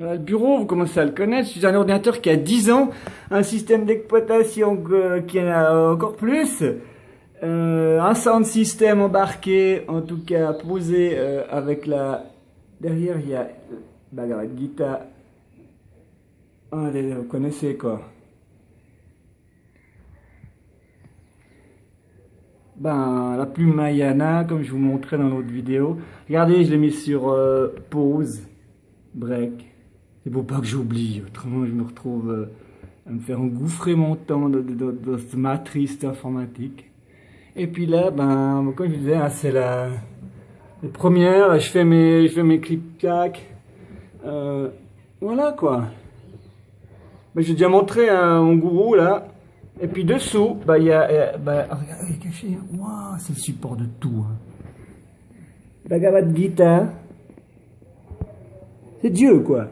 Le bureau, vous commencez à le connaître. C'est un ordinateur qui a 10 ans, un système d'exploitation qui en a encore plus, euh, un sound system embarqué, en tout cas posé euh, avec la... Derrière, il y a la guitare. Ah, vous connaissez quoi ben, la plume Mayana, comme je vous montrais dans l'autre vidéo. Regardez, je l'ai mis sur euh, pause, break. C'est pour pas que j'oublie, autrement je me retrouve euh, à me faire engouffrer mon temps dans, cette matrice informatique. Et puis là, ben, comme je disais, hein, c'est la les premières, je fais mes, je fais mes. Euh, voilà quoi. Ben, J'ai déjà montré un mon gourou là. Et puis dessous, bah, il y a, bah, regardez, il. Waouh, c'est le support de tout. Hein. Bhagavad Gita. C'est Dieu, quoi.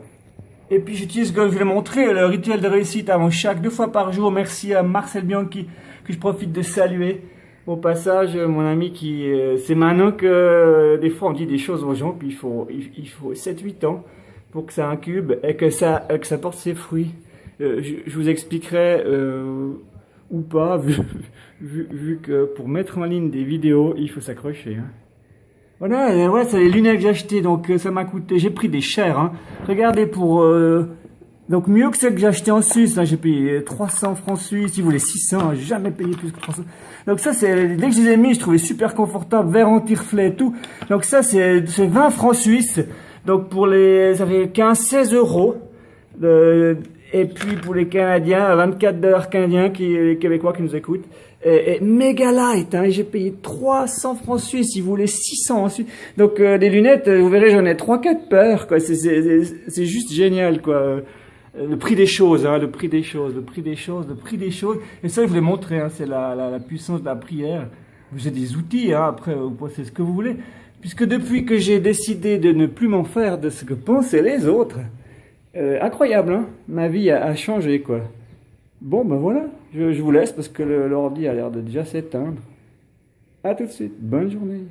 Et puis j'utilise, comme je l'ai montré, le rituel de réussite avant chaque, deux fois par jour. Merci à Marcel Bianchi, que je profite de saluer. Au passage, mon ami qui, euh, c'est maintenant que euh, des fois on dit des choses aux gens, puis il faut, il, faut 7-8 ans pour que ça incube et que ça, que ça porte ses fruits. je, je, vous expliquerai ou pas, vu, vu, que pour mettre en ligne des vidéos, il faut s'accrocher. Hein. Voilà, ouais, c'est les lunettes que j'ai achetées, donc euh, ça m'a coûté, j'ai pris des chers. Hein. Regardez pour, euh, donc mieux que celles que j'ai achetées en Suisse, hein, j'ai payé 300 francs suisses, ils voulaient 600, j'ai jamais payé plus que 300. Donc ça, c'est dès que je les ai mis, je trouvais super confortable, verre anti-reflet et tout. Donc ça, c'est 20 francs suisses. Donc pour les, ça fait 15-16 euros. Et puis pour les Canadiens, 24 dollars canadiens, qui, les Québécois qui nous écoutent. Et, méga light, hein, j'ai payé 300 francs suisses, ils voulaient 600 ensuite. Donc euh, des lunettes, euh, vous verrez, j'en ai 3-4 paires, quoi. C'est juste génial, quoi. Le prix des choses, hein, le prix des choses, le prix des choses, le prix des choses. Et ça, je voulais montrer, hein, c'est la, la, la, puissance de la prière. Vous avez des outils, hein, après, vous pensez ce que vous voulez. Puisque depuis que j'ai décidé de ne plus m'en faire de ce que pensaient les autres, euh, incroyable, hein Ma vie a, changé, quoi. Bon, ben voilà, je, vous laisse parce que l'ordi a l'air de déjà s'éteindre. A tout de suite, bonne journée.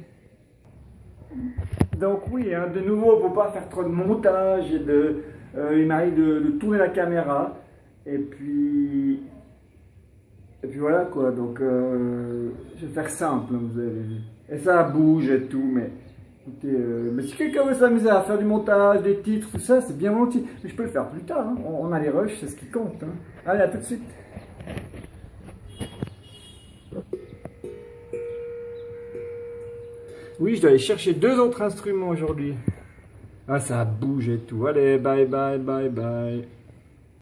Donc oui, hein, de nouveau, pour pas faire trop de montage et de... Euh, il m'arrive de, tourner la caméra. Et puis... Et puis voilà, quoi. Donc, euh, je vais faire simple, hein, vous avez vu. Et ça bouge et tout, mais... Euh, mais si quelqu'un veut s'amuser à faire du montage, des titres, tout ça, c'est bien volontiers. Mais je peux le faire plus tard. Hein. On, a les rushs, c'est ce qui compte. Hein. Allez, à tout de suite. Oui, je dois aller chercher deux autres instruments aujourd'hui. Ah, ça bouge et tout. Allez, bye, bye, bye, bye.